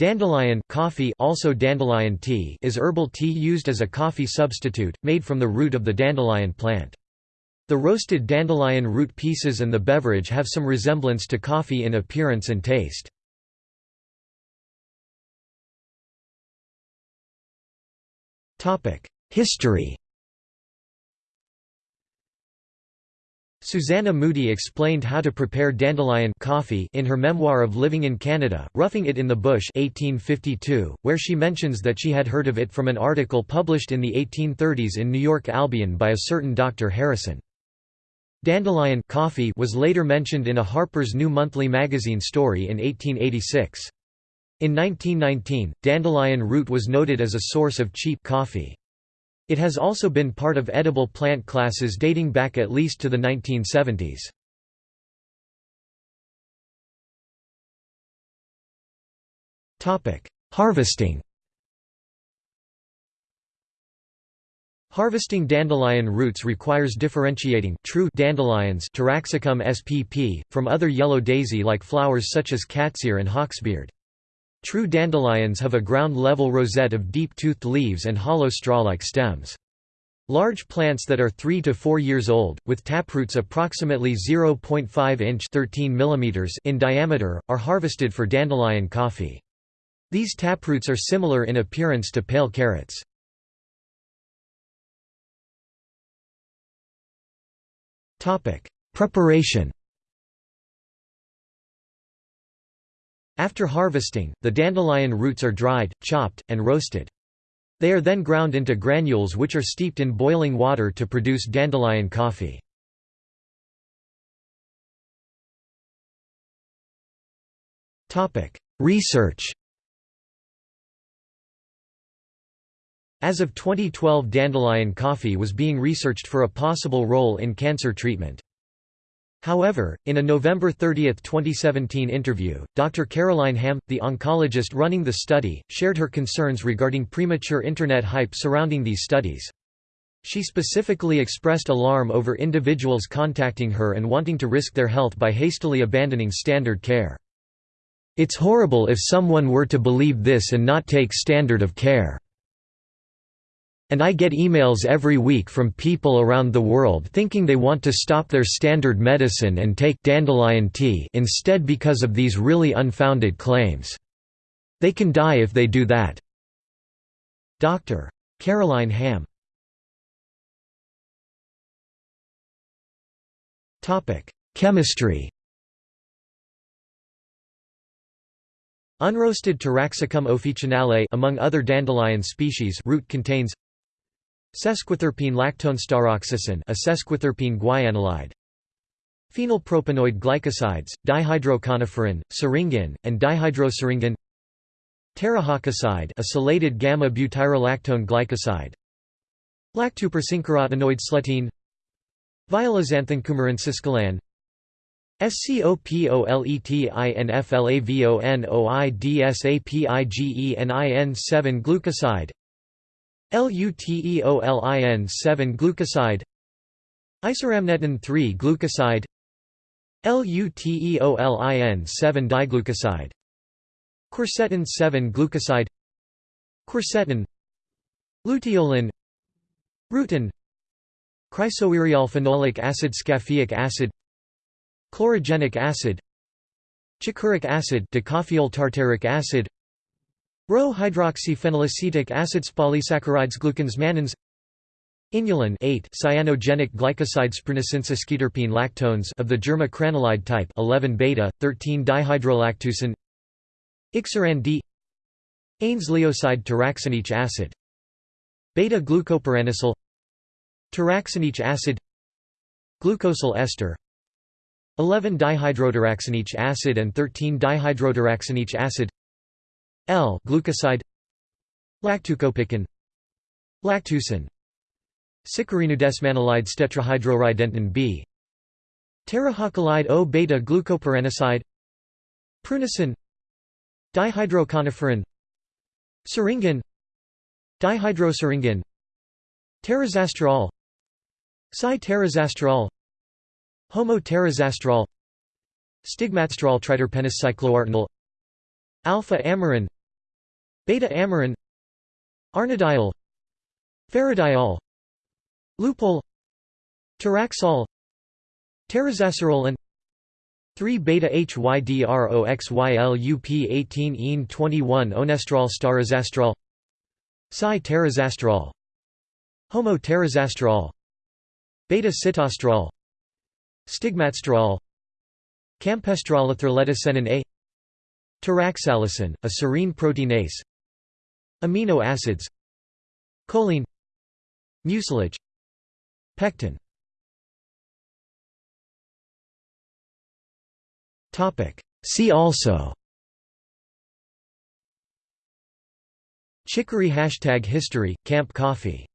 Dandelion coffee also dandelion tea is herbal tea used as a coffee substitute, made from the root of the dandelion plant. The roasted dandelion root pieces and the beverage have some resemblance to coffee in appearance and taste. History Susanna Moodie explained how to prepare dandelion coffee in her memoir of living in Canada, Roughing It in the Bush 1852, where she mentions that she had heard of it from an article published in the 1830s in New York Albion by a certain Dr. Harrison. Dandelion coffee was later mentioned in a Harper's New Monthly magazine story in 1886. In 1919, dandelion root was noted as a source of cheap coffee. It has also been part of edible plant classes dating back at least to the 1970s. Harvesting Harvesting dandelion roots requires differentiating true dandelions Taraxacum spp, from other yellow daisy-like flowers such as catsear and hawksbeard. True dandelions have a ground-level rosette of deep-toothed leaves and hollow straw-like stems. Large plants that are 3 to 4 years old, with taproots approximately 0.5 inch 13 mm in diameter, are harvested for dandelion coffee. These taproots are similar in appearance to pale carrots. Preparation After harvesting, the dandelion roots are dried, chopped, and roasted. They are then ground into granules which are steeped in boiling water to produce dandelion coffee. Research As of 2012 dandelion coffee was being researched for a possible role in cancer treatment. However, in a November 30, 2017 interview, Dr. Caroline Hamm, the oncologist running the study, shared her concerns regarding premature Internet hype surrounding these studies. She specifically expressed alarm over individuals contacting her and wanting to risk their health by hastily abandoning standard care. It's horrible if someone were to believe this and not take standard of care. And I get emails every week from people around the world thinking they want to stop their standard medicine and take dandelion tea instead because of these really unfounded claims. They can die if they do that. Dr. Caroline Hamm Chemistry Unroasted Taraxacum officinale among other dandelion species root contains Sesquiterpene lactonestaroxacin a sesquiterpene guaianolide Phenylpropanoid glycosides, dihydroconiferin, syringin, and dihydrosyringin. Taraxacoside a chelated gamma-butyrolactone glycoside. Lactupersincarotenoid slutine Violazanthincoumarin siscolan. SCOPOLETINFLAVONOIDSAPIGENIN 7 glucoside Luteolin 7 glucoside. Isorhamnetin 3 glucoside. Luteolin 7 diglucoside. Quercetin 7 glucoside. Quercetin. Luteolin. Rutin. Chrysoeriol acid Scapheic acid. Chlorogenic acid. Chicoric acid decoffeol tartaric acid Rho-hydroxyphenylacetic acids polysaccharides glucans mannans Inulin 8 cyanogenic glycosides prunicensis lactones of the germa type 11 beta 13 dihydrolactucin Ixerin D. Anes-leoside taraxanic acid. Beta glucopyranosyl Taraxanic acid. Glucosyl ester. 11 dihydrotaraxanic acid and 13 dihydrotaraxanic acid L-glucoside Lactucopicrin Lactucin Sicariinudesmanolide tetrahydroridentin B Taraxacolide O-beta glucopyranoside Prunicin Dihydroconiferin Syringin Dihydrosyringin Taraxasterol Cyterazastrol Homotaraxasterol Stigmasterol triterpenes cycloartenol Alpha amyrin Beta-amyrin Arnadiol Faradiol Lupeol Taraxol Taraxerol and 3-beta-hydroxylup18-ene21 onestrol starazastrol Psi-taraxasterol Homo-taraxasterol Beta-sitosterol Stigmasterol Campesterol ethyleticenin A Taraxalisin, a serine proteinase Amino acids Choline Mucilage Pectin. See also Chicory hashtag history, Camp Coffee